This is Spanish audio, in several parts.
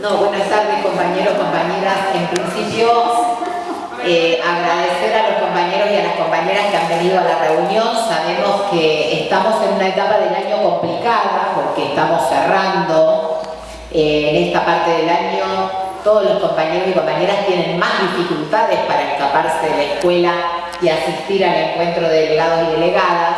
No, buenas tardes compañeros, compañeras. En principio, eh, agradecer a los compañeros y a las compañeras que han venido a la reunión. Sabemos que estamos en una etapa del año complicada porque estamos cerrando eh, en esta parte del año. Todos los compañeros y compañeras tienen más dificultades para escaparse de la escuela y asistir al encuentro de delegados y delegadas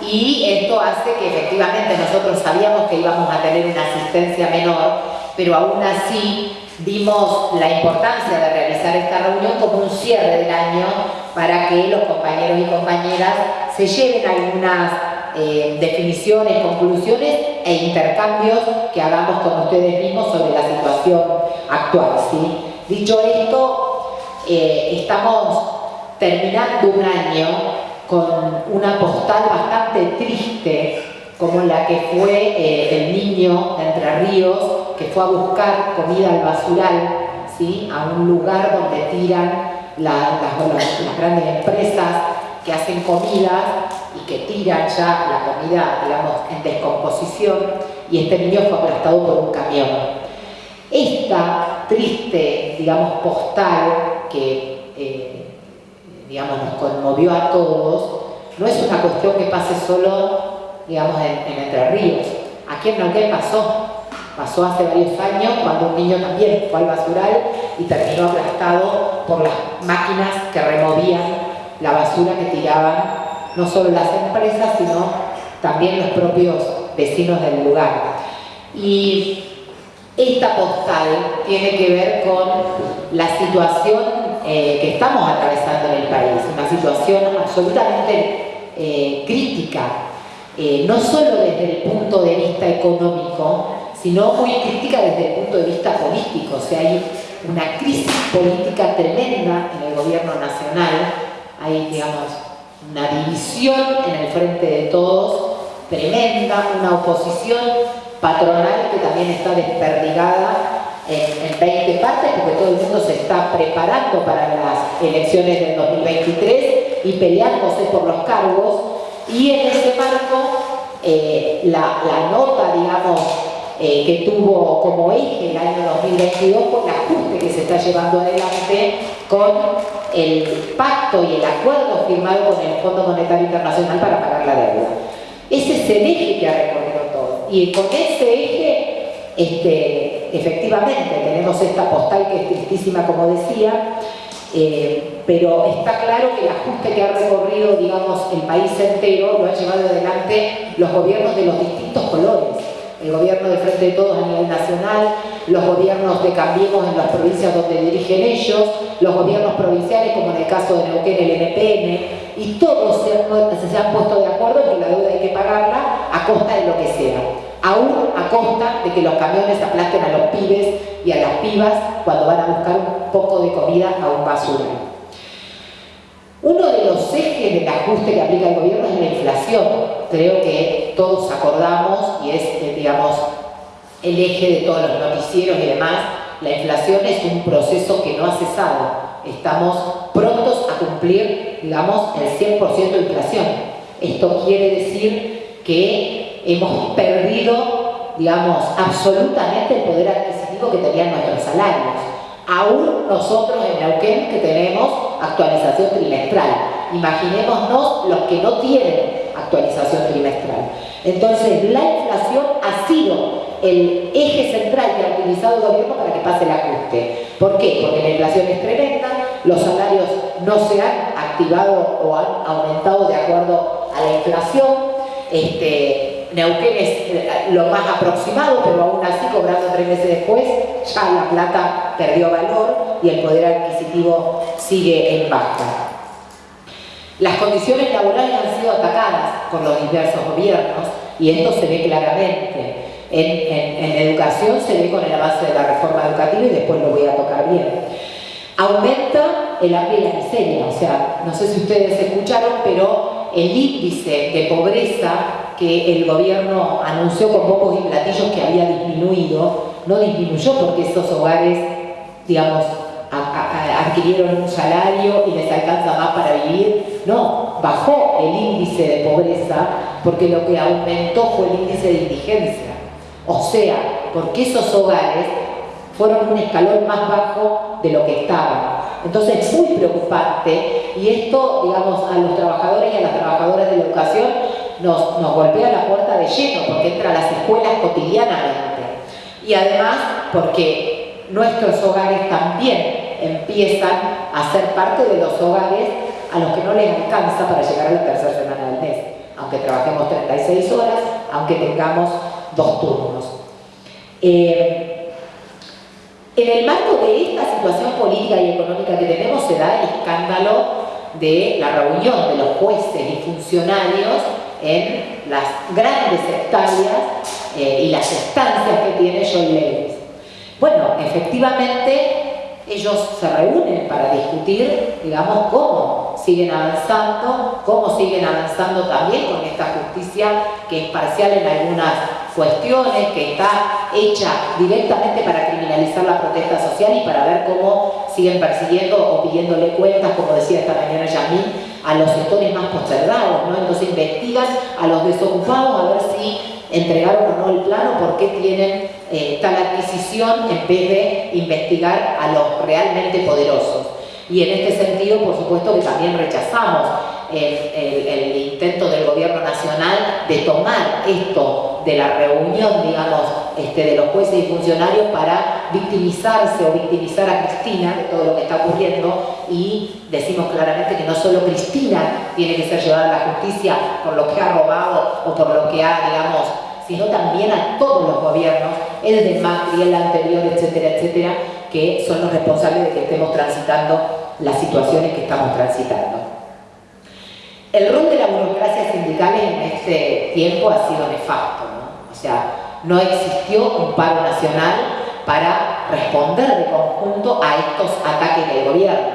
y esto hace que efectivamente nosotros sabíamos que íbamos a tener una asistencia menor, pero aún así vimos la importancia de realizar esta reunión como un cierre del año para que los compañeros y compañeras se lleven algunas eh, definiciones, conclusiones e intercambios que hagamos con ustedes mismos sobre la situación actual. Dicho esto, eh, estamos terminando un año con una postal bastante triste como la que fue eh, el niño de Entre Ríos que fue a buscar comida al basural ¿sí? a un lugar donde tiran las, grandes empresas que hacen comida y que tiran ya la comida digamos, en descomposición y este niño fue aplastado por un camión. Esta triste digamos, postal que eh, digamos, nos conmovió a todos, no es una cuestión que pase solo, digamos, en, Entre Ríos. Aquí en Neuquén pasó, pasó hace varios años cuando un niño también fue al basural y terminó aplastado por las máquinas que removían la basura que tiraban no solo las empresas, sino también los propios vecinos del lugar. Y esta postal tiene que ver con la situación eh, que estamos atravesando en el país, una situación absolutamente eh, crítica, eh, no solo desde el punto de vista económico, sino muy crítica desde el punto de vista político. O sea, hay una crisis política tremenda en el gobierno nacional, hay, digamos, una división en el frente de todos, tremenda, una oposición patronal que también está desperdigada en, 20 partes porque todo el mundo se está preparando para las elecciones del 2023 y peleándose por los cargos y en ese marco eh, la, nota, digamos, eh, que tuvo como eje el año 2022 fue el ajuste que se está llevando adelante con el pacto y el acuerdo firmado con el Fondo Monetario Internacional para pagar la deuda. Ese es el eje que ha recorrido todo. Y con ese eje, este, efectivamente tenemos esta postal que es tristísima como decía, eh, pero está claro que el ajuste que ha recorrido, digamos, el país entero lo han llevado adelante los gobiernos de los distintos colores. El gobierno de Frente de Todos a nivel nacional, los gobiernos de Cambiemos en las provincias donde dirigen ellos, los gobiernos provinciales como en el caso de Neuquén, el NPN, y todos se han, se han puesto de acuerdo en que la deuda hay que pagarla a costa de lo que sea aún a costa de que los camiones aplasten a los pibes y a las pibas cuando van a buscar un poco de comida a un basurero. Uno de los ejes del ajuste que aplica el gobierno es la inflación. Creo que todos acordamos y es, eh, digamos, el eje de todos los noticieros y demás. La inflación es un proceso que no ha cesado. Estamos prontos a cumplir, digamos, el 100% de inflación. Esto quiere decir que hemos perdido, digamos, absolutamente el poder adquisitivo que tenían nuestros salarios. Aún nosotros en Neuquén que tenemos actualización trimestral. Imaginémonos los que no tienen actualización trimestral. Entonces, la inflación ha sido el eje central que ha utilizado el gobierno para que pase el ajuste. ¿Por qué? Porque la inflación es tremenda, los salarios no se han activado o han aumentado de acuerdo a la inflación, este, Neuquén es eh, lo más aproximado, pero aún así, cobrando tres meses después, ya la plata perdió valor y el poder adquisitivo sigue en baja. Las condiciones laborales han sido atacadas por los diversos gobiernos y esto se ve claramente. En, educación se ve con el avance de la reforma educativa y después lo voy a tocar bien. Aumenta el hambre y la miseria, o sea, no sé si ustedes escucharon, pero el índice de pobreza que el gobierno anunció con pocos y platillos que había disminuido, no disminuyó porque esos hogares, digamos, adquirieron un salario y les alcanza más para vivir, no, bajó el índice de pobreza porque lo que aumentó fue el índice de indigencia. O sea, porque esos hogares fueron un escalón más bajo de lo que estaban. Entonces es muy preocupante y esto, digamos, a los trabajadores y a las trabajadoras de la educación nos, golpea la puerta de lleno porque entra a las escuelas cotidianamente. Y además porque nuestros hogares también empiezan a ser parte de los hogares a los que no les alcanza para llegar a la tercera semana del mes, aunque trabajemos 36 horas, aunque tengamos dos turnos. Eh, en el marco de esta situación política y económica que tenemos se da el escándalo de la reunión de los jueces y funcionarios en las grandes hectáreas eh, y las estancias que tiene John Lewis. Bueno, efectivamente ellos se reúnen para discutir, digamos, cómo siguen avanzando, cómo siguen avanzando también con esta justicia que es parcial en algunas cuestiones, que está hecha directamente para criminalizar la protesta social y para ver cómo siguen persiguiendo o pidiéndole cuentas, como decía esta mañana Yamil, a los sectores más postergados, ¿no? Entonces investigan a los desocupados a ver si entregaron o no el plano, por qué tienen eh, tal adquisición en vez de investigar a los realmente poderosos. Y en este sentido, por supuesto que también rechazamos el, intento del gobierno nacional de tomar esto de la reunión, digamos, este, de los jueces y funcionarios para victimizarse o victimizar a Cristina de todo lo que está ocurriendo. Y decimos claramente que no solo Cristina tiene que ser llevada a la justicia por lo que ha robado o por lo que ha, digamos, sino también a todos los gobiernos, el de Macri, el anterior, etcétera, etcétera, que son los responsables de que estemos transitando las situaciones que estamos transitando. El rol de la burocracia sindical en este tiempo ha sido nefasto. O sea, no existió un paro nacional para responder de conjunto a estos ataques del gobierno.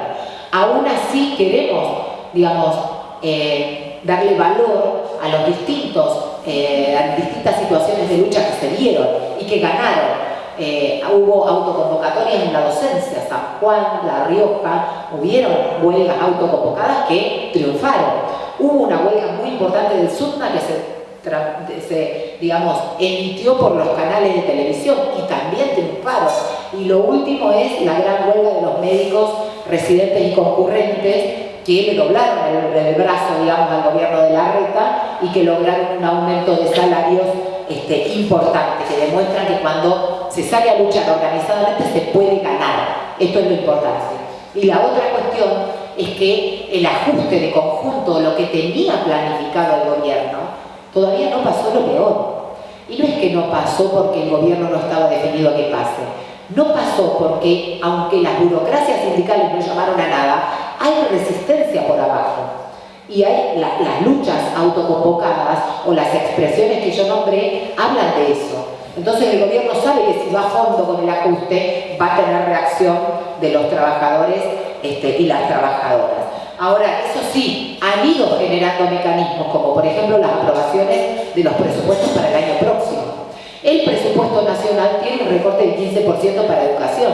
Aún así queremos, digamos, eh, darle valor a los distintos, eh, a distintas situaciones de lucha que se dieron y que ganaron. Eh, hubo autoconvocatorias en la docencia, San Juan, La Rioja, hubieron huelgas autoconvocadas que triunfaron. Hubo una huelga muy importante del SUTNA que se, digamos, emitió por los canales de televisión y también triunfaron. Y lo último es la gran huelga de los médicos residentes y concurrentes que le doblaron el, brazo, digamos, al gobierno de la reta y que lograron un aumento de salarios este, importante, que demuestran que cuando se sale a luchar organizadamente se puede ganar. Esto es lo importante. Y la otra cuestión es que el ajuste de conjunto, lo que tenía planificado el gobierno, todavía no pasó lo peor. Y no es que no pasó porque el gobierno no estaba definido a que pase. No pasó porque, aunque las burocracias sindicales no llamaron a nada, hay resistencia por abajo. Y hay las luchas autoconvocadas o las expresiones que yo nombré hablan de eso. Entonces el gobierno sabe que si va a fondo con el ajuste va a tener reacción de los trabajadores este, y las trabajadoras. Ahora, eso sí, han ido generando mecanismos, como por ejemplo las aprobaciones de los presupuestos para el año próximo. El presupuesto nacional tiene un recorte del 15% para educación.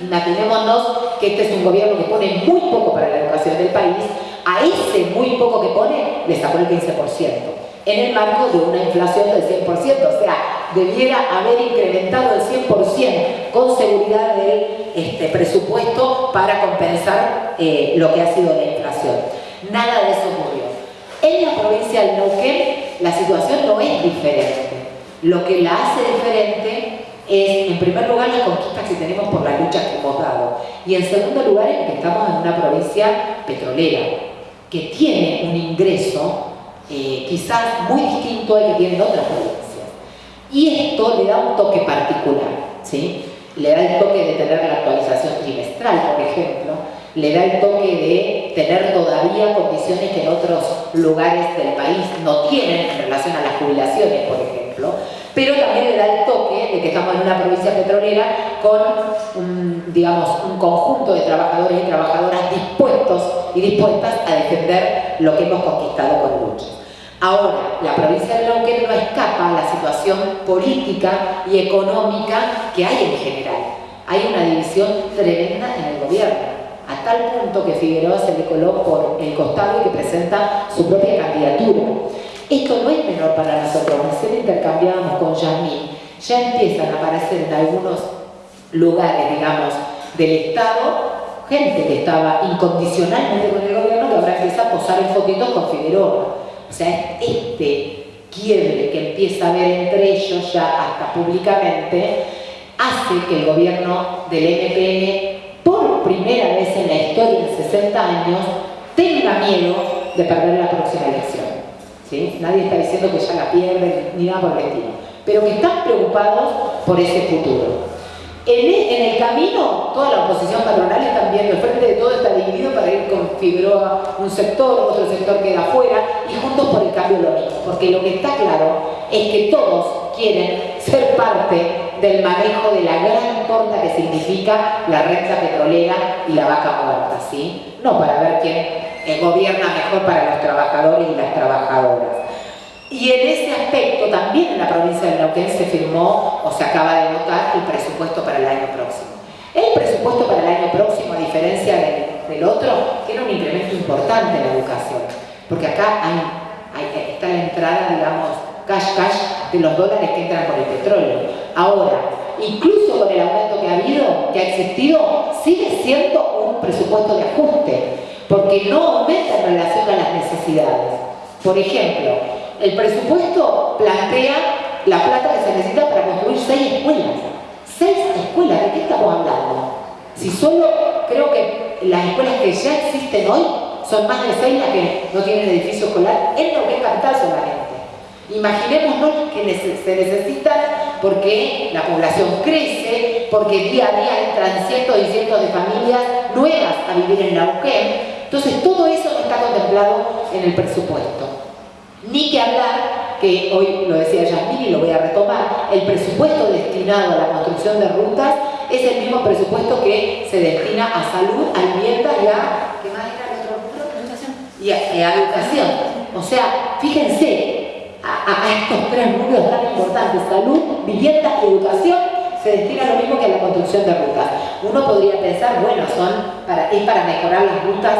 Imaginémonos que este es un gobierno que pone muy poco para la educación del país, a ese muy poco que pone le sacó el 15% en el marco de una inflación del 100%, o sea, debiera haber incrementado el 100% con seguridad del este, presupuesto para compensar eh, lo que ha sido la inflación. Nada de eso ocurrió. En la provincia del Neuquén la situación no es diferente. Lo que la hace diferente es, en primer lugar, las conquistas que tenemos por las luchas que hemos dado. Y en segundo lugar, es que estamos en una provincia petrolera, que tiene un ingreso eh, quizás muy distinto al que tienen otras provincias. Y esto le da un toque particular, ¿sí? Le da el toque de tener la actualización trimestral, por ejemplo, le da el toque de tener todavía condiciones que en otros lugares del país no tienen en relación a las jubilaciones, por ejemplo, pero también le da el toque de que estamos en una provincia petrolera con un, digamos, un conjunto de trabajadores y trabajadoras dispuestos y dispuestas a defender lo que hemos conquistado con lucha. Ahora, la provincia de Neuquén no escapa a la situación política y económica que hay en general. Hay una división tremenda en el gobierno, a tal punto que Figueroa se le coló por el costado y que presenta su propia candidatura. Esto no es menor para nosotros, recién intercambiábamos con Yasmín, ya empiezan a aparecer en algunos lugares, digamos, del Estado, gente que estaba incondicionalmente con el gobierno que ahora empieza a posar en fotitos con Figueroa. O sea, este quiebre que empieza a haber entre ellos ya hasta públicamente, hace que el gobierno del MPN, por primera vez en la historia en 60 años, tenga miedo de perder la próxima elección. ¿Sí? Nadie está diciendo que ya la pierden ni nada por el estilo, pero que están preocupados por ese futuro. E, en el, camino, toda la oposición patronal está viendo, el frente de todo está dividido para ir con Figueroa un sector, otro sector queda afuera, y juntos por el cambio lo mismo. Porque lo que está claro es que todos quieren ser parte del manejo de la gran torta que significa la renta petrolera y la vaca muerta, ¿sí? No para ver quién eh, gobierna mejor para los trabajadores y las trabajadoras. Y en ese aspecto también en la provincia de Neuquén se firmó o se acaba de votar el presupuesto para el año próximo. El presupuesto para el año próximo, a diferencia del, otro, tiene un incremento importante en la educación. Porque acá hay, está la entrada, digamos, cash cash de los dólares que entran por el petróleo. Ahora, incluso con el aumento que ha habido, que ha existido, sigue siendo un presupuesto de ajuste, porque no aumenta en relación a las necesidades. Por ejemplo, el presupuesto plantea la plata que se necesita para construir seis escuelas. Seis escuelas, ¿de qué estamos hablando? Si solo creo que las escuelas que ya existen hoy son más de seis las que no tienen edificio escolar en lo que es capital solamente. Imaginémonos que se necesitan porque la población crece, porque día a día entran cientos y cientos de familias nuevas a vivir en Neuquén. Entonces todo eso no está contemplado en el presupuesto. Ni que hablar, que hoy lo decía Yasmín y lo voy a retomar, el presupuesto destinado a la construcción de rutas es el mismo presupuesto que se destina a salud, a vivienda y a... ¿Qué más era el otro Educación. Y a, educación. O sea, fíjense, a, estos tres números tan importantes, salud, vivienda y educación, se destina lo mismo que a la construcción de rutas. Uno podría pensar, bueno, son para, es para mejorar las rutas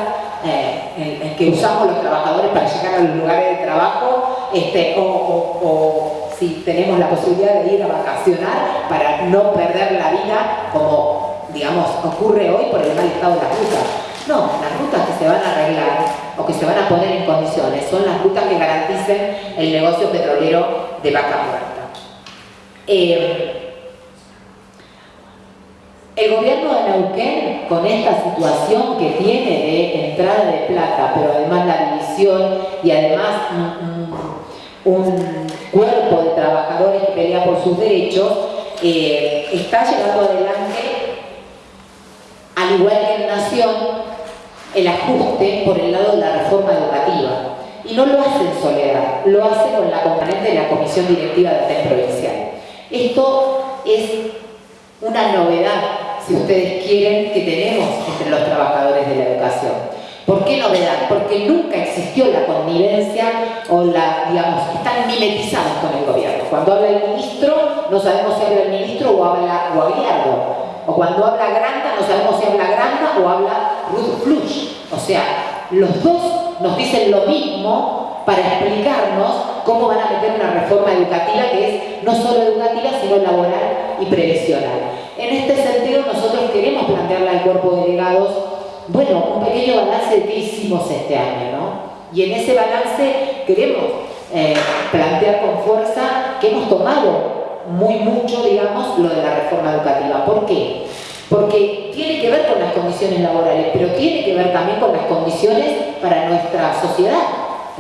eh, que usamos los trabajadores para llegar a los lugares de trabajo este, o, si tenemos la posibilidad de ir a vacacionar para no perder la vida como digamos ocurre hoy por el mal estado de las rutas. No, las rutas que se van a arreglar o que se van a poner en condiciones son las rutas que garanticen el negocio petrolero de vaca muerta. Eh, el gobierno de Neuquén, con esta situación que tiene de entrada de plata, pero además la división y además un, cuerpo de trabajadores que pelea por sus derechos, eh, está llevando adelante, al igual que en Nación, el ajuste por el lado de la reforma educativa. Y no lo hace en soledad, lo hace con la componente de la Comisión Directiva de TEN Provincial. Esto es una novedad si ustedes quieren, que tenemos entre los trabajadores de la educación. ¿Por qué novedad? Porque nunca existió la connivencia o la, digamos, están mimetizados con el gobierno. Cuando habla el ministro, no sabemos si habla el ministro o habla Guagliardo. O cuando habla Granda, no sabemos si habla Granda o habla Ruth Flush. O sea, los dos nos dicen lo mismo para explicarnos cómo van a meter una reforma educativa que es no solo educativa, sino laboral y previsional. En este sentido, queremos plantearle al cuerpo de delegados, bueno, un pequeño balance de hicimos este año, ¿no? Y en ese balance queremos eh, plantear con fuerza que hemos tomado muy mucho, digamos, lo de la reforma educativa. ¿Por qué? Porque tiene que ver con las condiciones laborales, pero tiene que ver también con las condiciones para nuestra sociedad.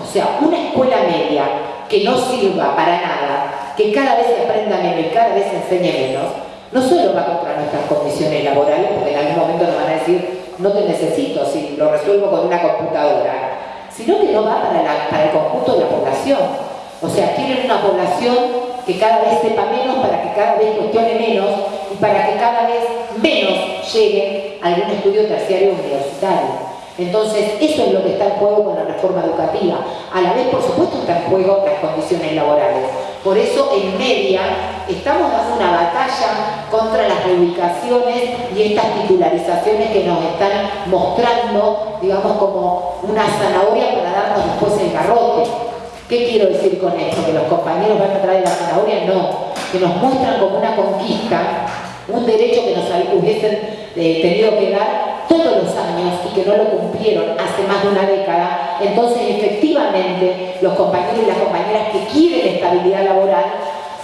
O sea, una escuela media que no sirva para nada, que cada vez se aprenda menos y cada vez se enseñe menos, no solo va contra nuestras condiciones laborales, porque en algún momento nos van a decir, no te necesito si lo resuelvo con una computadora, sino que no va para, el conjunto de la población. O sea, quieren una población que cada vez sepa menos para que cada vez cuestione menos y para que cada vez menos llegue a algún estudio terciario universitario. Entonces, eso es lo que está en juego con la reforma educativa. A la vez, por supuesto, está en juego las condiciones laborales. Por eso, en media, estamos dando una batalla contra las reubicaciones y estas titularizaciones que nos están mostrando, digamos, como una zanahoria para darnos después el garrote. ¿Qué quiero decir con esto? ¿Que los compañeros van a traer la zanahoria? No, que nos muestran como una conquista un derecho que nos hubiesen eh, tenido que dar todos los años y que no lo cumplieron hace más de una década, entonces efectivamente los compañeros y las compañeras que quieren estabilidad laboral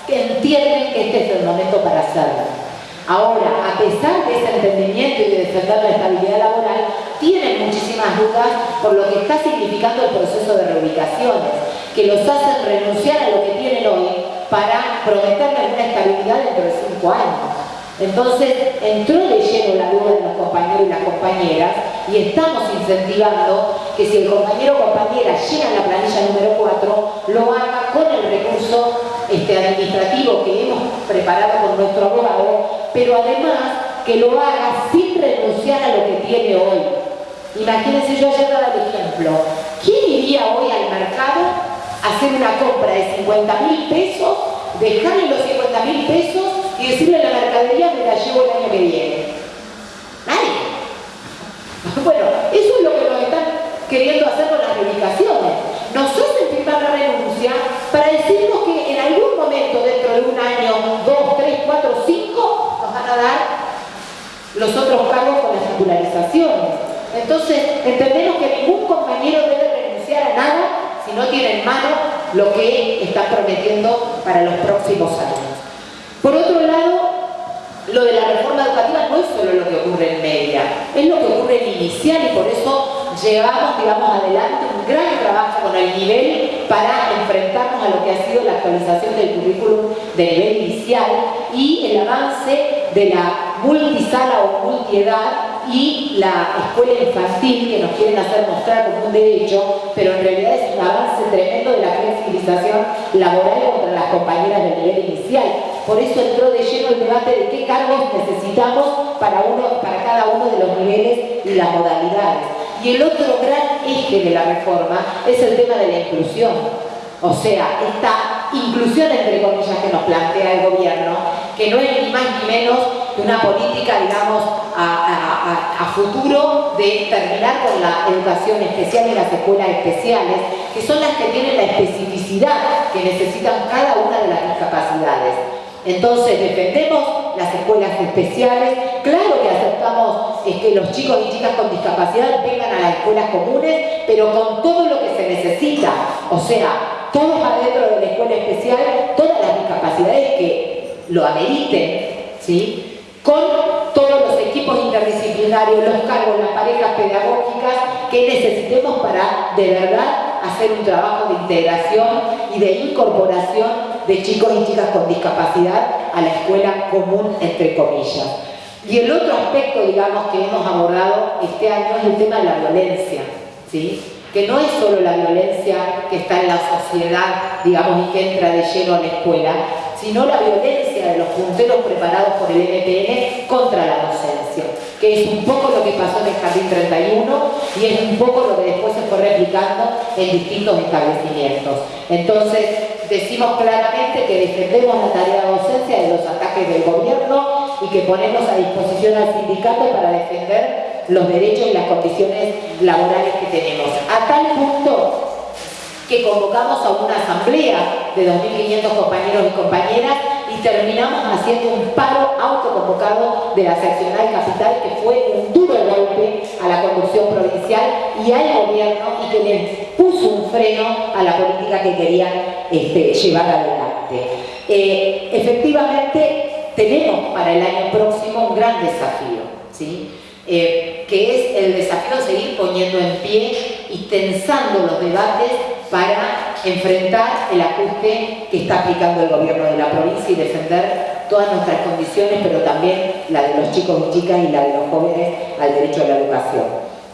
entienden que este es el momento para hacerlo. Ahora, a pesar de ese entendimiento y de defender la estabilidad laboral, tienen muchísimas dudas por lo que está significando el proceso de reubicaciones, que los hacen renunciar a lo que tienen hoy para prometerles una estabilidad dentro de cinco años. Entonces, entró de lleno la duda de los compañeros y las compañeras y estamos incentivando que si el compañero o compañera llega a la planilla número 4, lo haga con el recurso este, administrativo que hemos preparado con nuestro abogado pero además que lo haga sin renunciar a lo que tiene hoy. Imagínense, yo ayer daba el ejemplo. ¿Quién iría hoy al mercado a hacer una compra de 50 mil pesos, dejarle los 50 mil pesos y decirle a la mercadería me la llevo el año que viene? Nadie. Bueno, eso es lo que nos están queriendo hacer con las reivindicaciones. Nos hacen firmar la renuncia para decirnos que en algún momento, dentro de un año, dos, tres, cuatro, cinco, van a dar los otros cargos con las titularizaciones. Entonces, entendemos que ningún compañero debe renunciar a nada si no tiene en mano lo que está prometiendo para los próximos años. Por otro lado, lo de la reforma educativa no es solo lo que ocurre en media, es lo que ocurre en inicial y por eso llevamos, digamos, adelante un gran trabajo con el nivel para enfrentarnos a lo que ha sido la actualización del currículum de nivel inicial y el avance de la multisala o multiedad y la escuela infantil que nos quieren hacer mostrar como un derecho, pero en realidad es un avance tremendo de la flexibilización laboral contra las compañeras del nivel inicial. Por eso entró de lleno el debate de qué cargos necesitamos para, uno, para cada uno de los niveles y las modalidades. Y el otro gran eje de la reforma es el tema de la inclusión. O sea, esta inclusión entre comillas que nos plantea el gobierno, que no es ni más ni menos que una política, digamos, a, futuro de terminar con la educación especial y las escuelas especiales, que son las que tienen la especificidad que necesitan cada una de las discapacidades. Entonces defendemos las escuelas especiales, claro que aceptamos que los chicos y chicas con discapacidad vengan a las escuelas comunes, pero con todo lo que se necesita, o sea, todos adentro de la escuela especial, todas las discapacidades que lo ameriten, ¿sí? con todos los equipos interdisciplinarios, los cargos, las parejas pedagógicas que necesitemos para de verdad hacer un trabajo de integración y de incorporación de chicos y chicas con discapacidad a la escuela común, entre comillas. Y el otro aspecto, digamos, que hemos abordado este año es el tema de la violencia, ¿sí? Que no es solo la violencia que está en la sociedad, digamos, y que entra de lleno a la escuela, sino la violencia de los punteros preparados por el MPN contra la docencia, que es un poco lo que pasó en el Jardín 31 y es un poco lo que después se fue replicando en distintos establecimientos. Entonces, decimos claramente que defendemos la tarea de docencia de los ataques del gobierno y que ponemos a disposición al sindicato para defender los derechos y las condiciones laborales que tenemos. A tal punto que convocamos a una asamblea de 2.500 compañeros y compañeras y terminamos haciendo un paro autoconvocado de la seccional capital que fue un duro golpe a la conducción provincial y al gobierno y que le puso un freno a la política que querían este, llevar adelante. Eh, efectivamente, tenemos para el año próximo un gran desafío, ¿sí? Eh, que es el desafío de seguir poniendo en pie y tensando los debates para enfrentar el ajuste que está aplicando el gobierno de la provincia y defender todas nuestras condiciones, pero también la de los chicos y chicas y la de los jóvenes al derecho a la educación.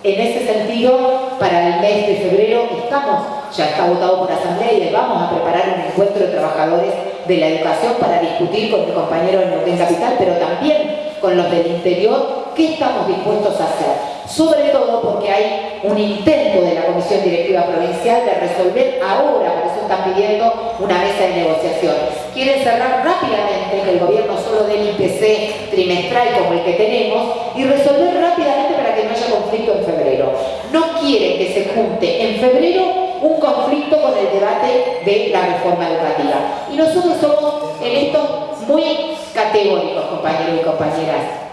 En ese sentido, para el mes de febrero estamos, ya está votado por asamblea y vamos a preparar un encuentro de trabajadores de la educación para discutir con mi compañero en Neuquén Capital, pero también con los del interior, qué estamos dispuestos a hacer sobre todo porque hay un intento de la Comisión Directiva Provincial de resolver ahora, por eso están pidiendo una mesa de negociaciones. Quieren cerrar rápidamente que el gobierno solo dé el IPC trimestral como el que tenemos y resolver rápidamente para que no haya conflicto en febrero. No quieren que se junte en febrero un conflicto con el debate de la reforma educativa. Y nosotros somos en esto muy categóricos, compañeros y compañeras.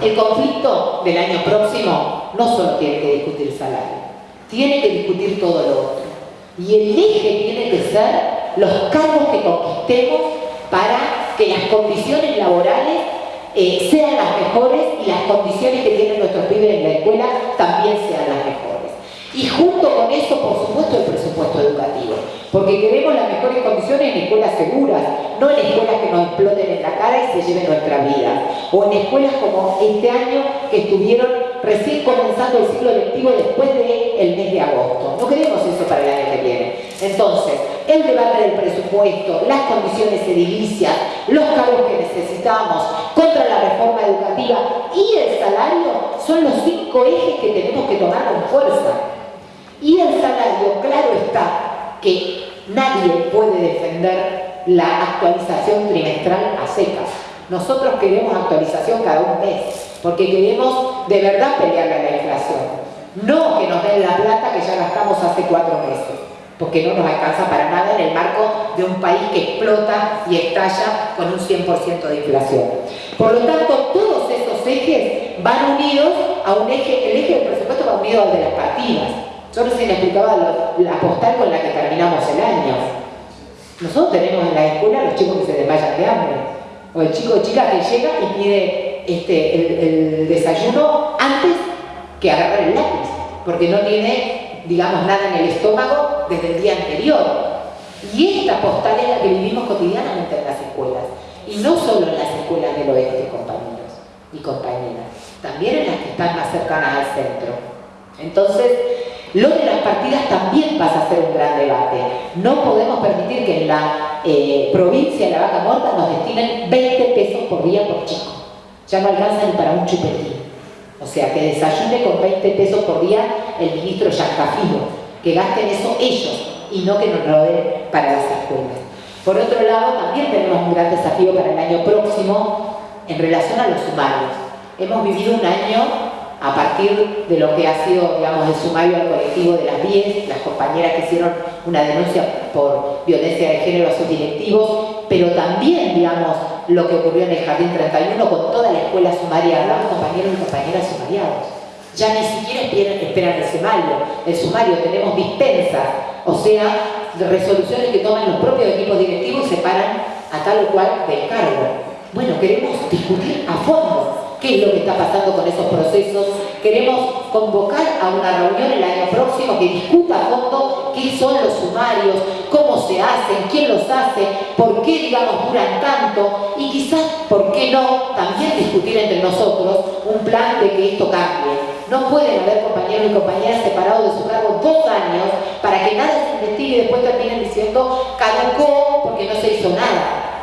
El conflicto del año próximo no solo tiene que discutir salario, tiene que discutir todo lo otro. Y el eje tiene que ser los cargos que conquistemos para que las condiciones laborales eh, sean las mejores y las condiciones que tienen nuestros pibes en la escuela también sean las mejores. Y junto con eso, por supuesto, el presupuesto educativo. Porque queremos las mejores condiciones en escuelas seguras, no en escuelas que nos exploten en la cara y se lleven nuestra vida. O en escuelas como este año que estuvieron recién comenzando el ciclo lectivo después del mes de agosto. No queremos eso para el año que viene. Entonces, el debate del presupuesto, las condiciones edilicias, los cargos que necesitamos contra la reforma educativa y el salario son los cinco ejes que tenemos que tomar con fuerza. Y el salario, claro está, que nadie puede defender la actualización trimestral a secas. Nosotros queremos actualización cada un mes, porque queremos de verdad pelear a la inflación. No que nos den la plata que ya gastamos hace cuatro meses porque no nos alcanza para nada en el marco de un país que explota y estalla con un 100% de inflación. Por lo tanto, todos esos ejes van unidos a un eje, el eje del presupuesto va unido al de las partidas. Yo recién explicaba la postal con la que terminamos el año. Nosotros tenemos en la escuela los chicos que se desmayan de hambre, o el chico o chica que llega y pide este, el desayuno antes que agarrar el lápiz, porque no tiene digamos, nada en el estómago desde el día anterior. Y esta postal es la que vivimos cotidianamente en las escuelas. Y no solo en las escuelas del oeste, compañeros y compañeras, también en las que están más cercanas al centro. Entonces, lo de las partidas también pasa a ser un gran debate. No podemos permitir que en la eh, provincia de la vaca muerta nos destinen 20 pesos por día por chico. Ya no alcanza ni para un chupetín. O sea, que desayune con 20 pesos por día el ministro Yacafino, que gasten eso ellos y no que nos lo den para las escuelas. Por otro lado, también tenemos un gran desafío para el año próximo en relación a los sumarios. Hemos vivido un año a partir de lo que ha sido, digamos, el sumario al colectivo de las 10, las compañeras que hicieron una denuncia por violencia de género a sus directivos, pero también, digamos, lo que ocurrió en el Jardín 31 con toda la escuela sumariada, compañeros y compañeras sumariados. Ya ni siquiera esperan, el sumario, el sumario, tenemos dispensas, o sea, resoluciones que toman los propios equipos directivos y se paran a tal o cual del cargo. Bueno, queremos discutir a fondo qué es lo que está pasando con esos procesos. Queremos convocar a una reunión el año próximo que discuta a fondo qué son los sumarios, cómo se hacen, quién los hace, por qué, digamos, duran tanto y quizás, ¿por qué no?, también discutir entre nosotros un plan de que esto cambie. No pueden haber compañeros y compañeras separados de su cargo dos años para que nada se investigue y después terminen diciendo caducó porque no se hizo nada.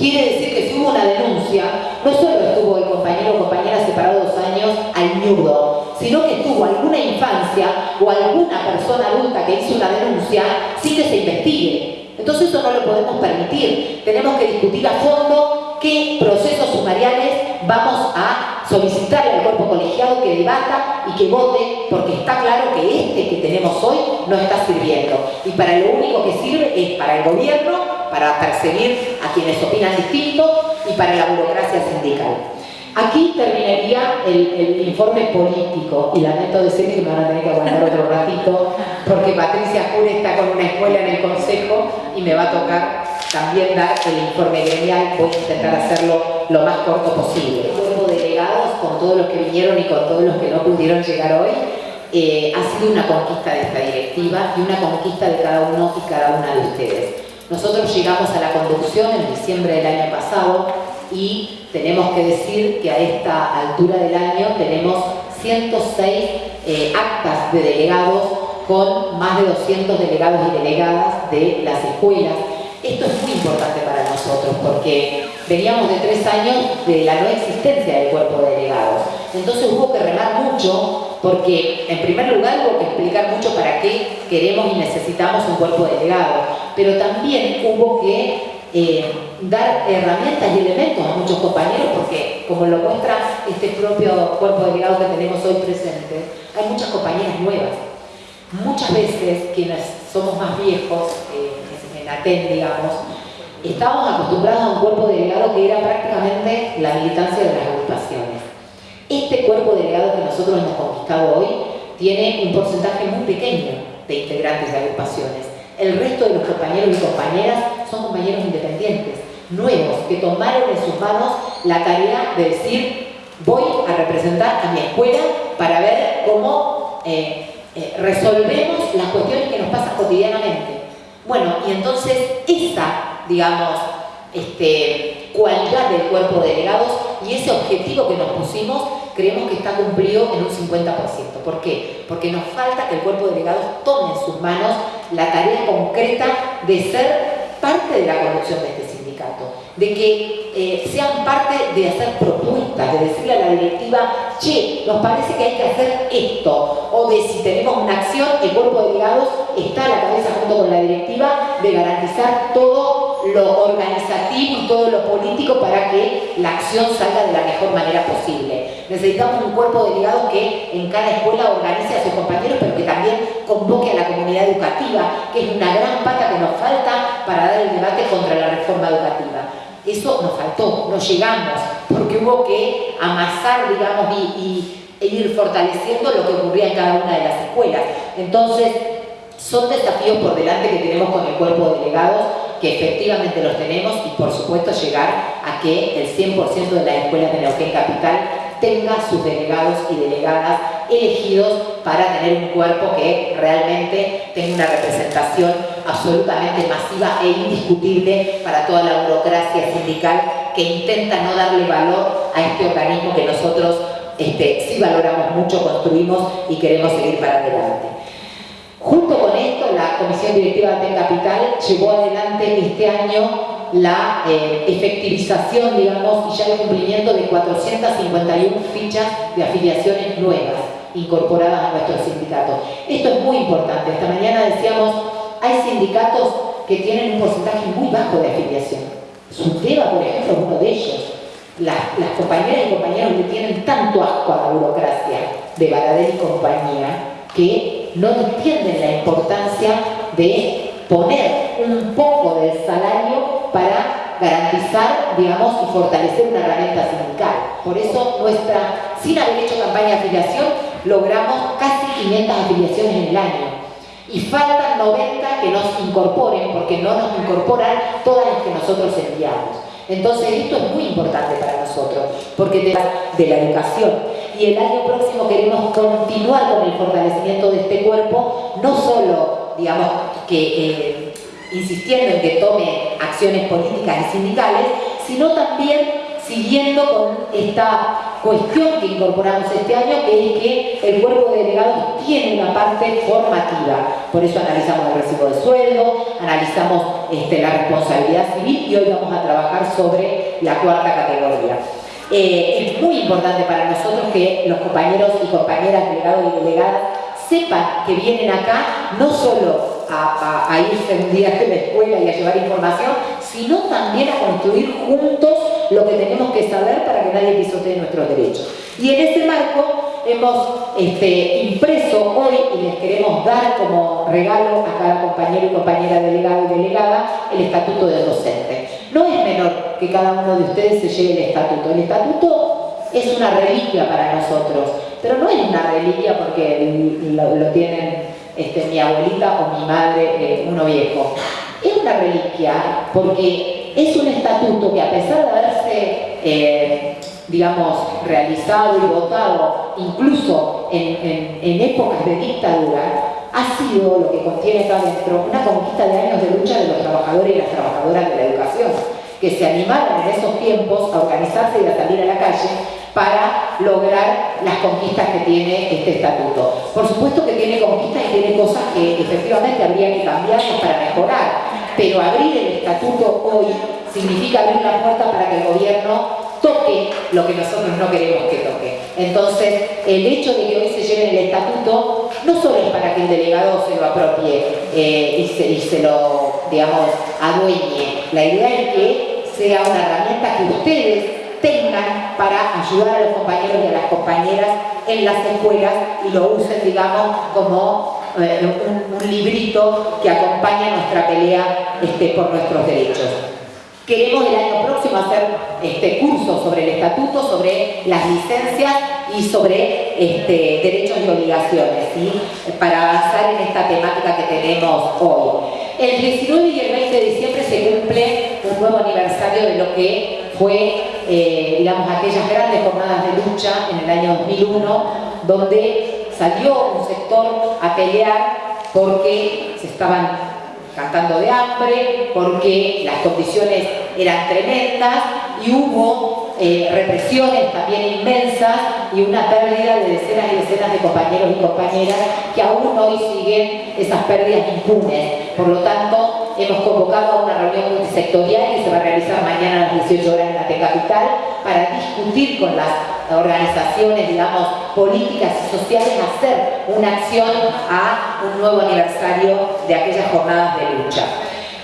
Quiere decir que si hubo una denuncia, no solo estuvo el compañero o compañera separado dos años al nudo, sino que estuvo alguna infancia o alguna persona adulta que hizo una denuncia sin que se investigue. Entonces eso no lo podemos permitir. Tenemos que discutir a fondo qué procesos sumariales vamos a solicitar al cuerpo colegiado que debata y que vote, porque está claro que este que tenemos hoy no está sirviendo. Y para lo único que sirve es para el gobierno para perseguir a quienes opinan distinto y para la burocracia sindical. Aquí terminaría el, informe político y lamento decir que me van a tener que aguantar otro ratito porque Patricia Jure está con una escuela en el consejo y me va a tocar también dar el informe gremial, voy a intentar hacerlo lo más corto posible. Cuerpo de delegados, con todos los que vinieron y con todos los que no pudieron llegar hoy, eh, ha sido una conquista de esta directiva y una conquista de cada uno y cada una de ustedes. Nosotros llegamos a la conducción en diciembre del año pasado y tenemos que decir que a esta altura del año tenemos 106 eh, actas de delegados con más de 200 delegados y delegadas de las escuelas. Esto es muy importante para nosotros porque veníamos de tres años de la no existencia del cuerpo de delegados. Entonces hubo que remar mucho porque en primer lugar hubo que explicar mucho para qué queremos y necesitamos un cuerpo delegado, pero también hubo que eh, dar herramientas y elementos a muchos compañeros, porque como lo muestra este propio cuerpo delegado que tenemos hoy presente, hay muchas compañeras nuevas. Muchas veces quienes somos más viejos, eh, en ATEN digamos, estábamos acostumbrados a un cuerpo delegado que era prácticamente la militancia de las agrupaciones. Este cuerpo delegado que nosotros hemos conquistado hoy tiene un porcentaje muy pequeño de integrantes de agrupaciones. El resto de los compañeros y compañeras son compañeros independientes, nuevos, que tomaron en sus manos la tarea de decir voy a representar a mi escuela para ver cómo eh, eh, resolvemos las cuestiones que nos pasan cotidianamente. Bueno, y entonces esa, digamos, este, cualidad del cuerpo de delegados y ese objetivo que nos pusimos, creemos que está cumplido en un 50%. ¿Por qué? Porque nos falta que el cuerpo de delegados tome en sus manos la tarea concreta de ser parte de la conducción de este sindicato, de que eh, sean parte de hacer propuestas, de decirle a la directiva, che, nos parece que hay que hacer esto, o de si tenemos una acción, el cuerpo de delegados está a la cabeza junto con la directiva de garantizar todo lo organizativo y todo lo político para que la acción salga de la mejor manera posible. Necesitamos un cuerpo de delegados que en cada escuela organice a sus compañeros, pero que también convoque a la comunidad educativa, que es una gran pata que nos falta para dar el debate contra la reforma educativa. Eso nos faltó, no llegamos, porque hubo que amasar, digamos, y, e ir fortaleciendo lo que ocurría en cada una de las escuelas. Entonces, son desafíos por delante que tenemos con el cuerpo de delegados, que efectivamente los tenemos, y por supuesto llegar a que el 100% de las escuelas de Neuquén Capital tenga sus delegados y delegadas elegidos para tener un cuerpo que realmente tenga una representación absolutamente masiva e indiscutible para toda la burocracia sindical que intenta no darle valor a este organismo que nosotros este, sí valoramos mucho, construimos y queremos seguir para adelante. Junto con esto, la Comisión Directiva de Capital llevó adelante este año la eh, efectivización, digamos, y ya el cumplimiento de 451 fichas de afiliaciones nuevas incorporadas a nuestro sindicato. Esto es muy importante. Esta mañana decíamos, hay sindicatos que tienen un porcentaje muy bajo de afiliación. Suteba, por ejemplo, es uno de ellos. Las, compañeras y compañeros le tienen tanto asco a la burocracia de Baradel y compañía que no entienden la importancia de poner un poco del salario para garantizar, digamos, y fortalecer una herramienta sindical. Por eso nuestra, sin haber hecho campaña de afiliación, logramos casi 500 afiliaciones en el año. Y faltan 90 que nos incorporen, porque no nos incorporan todas las que nosotros enviamos. Entonces esto es muy importante para nosotros, porque de la, de la educación. Y el año próximo queremos continuar con el fortalecimiento de este cuerpo, no solo, digamos, que... Eh, insistiendo en que tome acciones políticas y sindicales, sino también siguiendo con esta cuestión que incorporamos este año, que es que el cuerpo de delegados tiene una parte formativa. Por eso analizamos el recibo de sueldo, analizamos este, la responsabilidad civil y hoy vamos a trabajar sobre la cuarta categoría. Eh, es muy importante para nosotros que los compañeros y compañeras delegados y delegadas sepan que vienen acá no solo a, irse un día de la escuela y a llevar información, sino también a construir juntos lo que tenemos que saber para que nadie pisotee nuestros derechos. Y en ese marco hemos este, impreso hoy y les queremos dar como regalo a cada compañero y compañera delegado y delegada el estatuto de docente. Que cada uno de ustedes se lleve el estatuto. El estatuto es una reliquia para nosotros, pero no es una reliquia porque lo tienen este, mi abuelita o mi madre, eh, uno viejo. Es una reliquia porque es un estatuto que a pesar de haberse, eh, digamos, realizado y votado incluso en, en, épocas de dictadura, ha sido lo que contiene acá adentro una conquista de años de lucha de los trabajadores y las trabajadoras de la educación, que se animaron en esos tiempos a organizarse y a salir a la calle para lograr las conquistas que tiene este estatuto. Por supuesto que tiene conquistas y tiene cosas que efectivamente habría que cambiar para mejorar, pero abrir el estatuto hoy significa abrir la puerta para que el gobierno toque lo que nosotros no queremos que toque. Entonces, el hecho de que hoy se lleve el estatuto no solo es para que el delegado se lo apropie eh, y, se, y se lo, digamos, adueñe. La idea es que sea una herramienta que ustedes tengan para ayudar a los compañeros y a las compañeras en las escuelas y lo usen, digamos, como eh, un, librito que acompaña nuestra pelea este, por nuestros derechos. Queremos el año próximo hacer este, cursos sobre el estatuto, sobre las licencias y sobre este, derechos y obligaciones, para avanzar en esta temática que tenemos hoy. El 19 y el 20 de diciembre se cumple un nuevo aniversario de lo que fue, eh, digamos, aquellas grandes jornadas de lucha en el año 2001, donde salió un sector a pelear porque se estaban cantando de hambre, porque las condiciones eran tremendas y hubo eh, represiones también inmensas y una pérdida de decenas y decenas de compañeros y compañeras que aún hoy siguen esas pérdidas impunes. Por lo tanto, hemos convocado a una reunión multisectorial que se va a realizar mañana a las 18 horas en la T Capital para discutir con las organizaciones, digamos, políticas y sociales, hacer una acción a un nuevo aniversario de aquellas jornadas de lucha.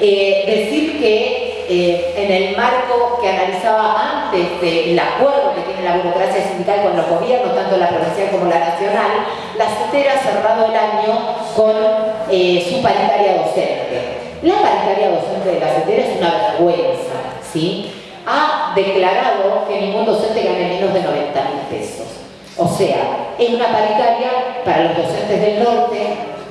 Eh, decir que eh, en el marco que analizaba antes del acuerdo que tiene la burocracia sindical con los gobiernos, tanto la provincial como la nacional, la CETERA ha cerrado el año con eh, su paritaria docente. La paritaria docente de la CETERA es una vergüenza, ¿sí? Ha declarado que ningún docente gane menos de 90 mil pesos. O sea, es una paritaria para los docentes del norte,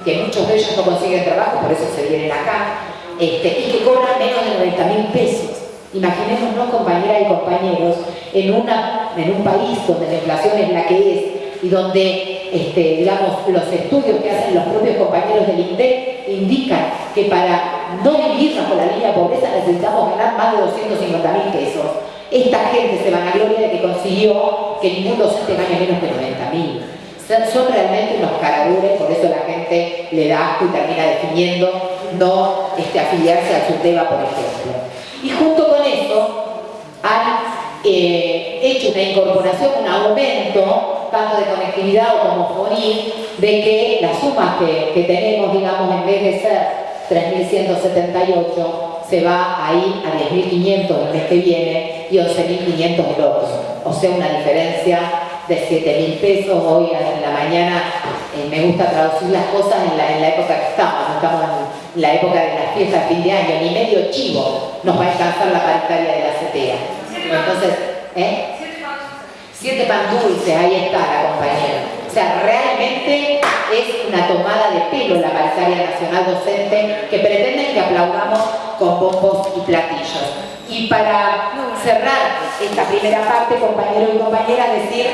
que muchos de ellos no consiguen trabajo, por eso se vienen acá, este, y que cobran menos de 90 mil pesos. Imaginémonos, compañeras y compañeros, en, una, en un país donde la inflación es la que es y donde, este, digamos, los estudios que hacen los propios compañeros del INDEC indican que para no vivir bajo la línea de pobreza necesitamos ganar más de 250 mil pesos. Esta gente se van a gloria de que consiguió que ningún docente gane menos de 90 mil. Son realmente unos caradures, por eso la gente le da asco y termina definiendo no este, afiliarse a SUTEBA, por ejemplo. Y junto con eso han eh, hecho una incorporación, un aumento, tanto de conectividad o como FONI, de que las sumas que, tenemos, digamos, en vez de ser 3.178 se va a ir a 10.500 el mes que viene y 11.500 el otro. O sea, una diferencia de 7.000 pesos. Hoy en la mañana eh, me gusta traducir las cosas en la, época que estamos. estamos en la época de las fiestas de fin de año. Ni medio chivo nos va a alcanzar la paritaria de la CETEA. Entonces, ¿eh? Siete pan dulces, ahí está la compañera. O sea, realmente es una tomada de pelo la paritaria nacional docente que pretenden que aplaudamos con bombos y platillos. Y para cerrar esta primera parte, compañeros y compañeras, decir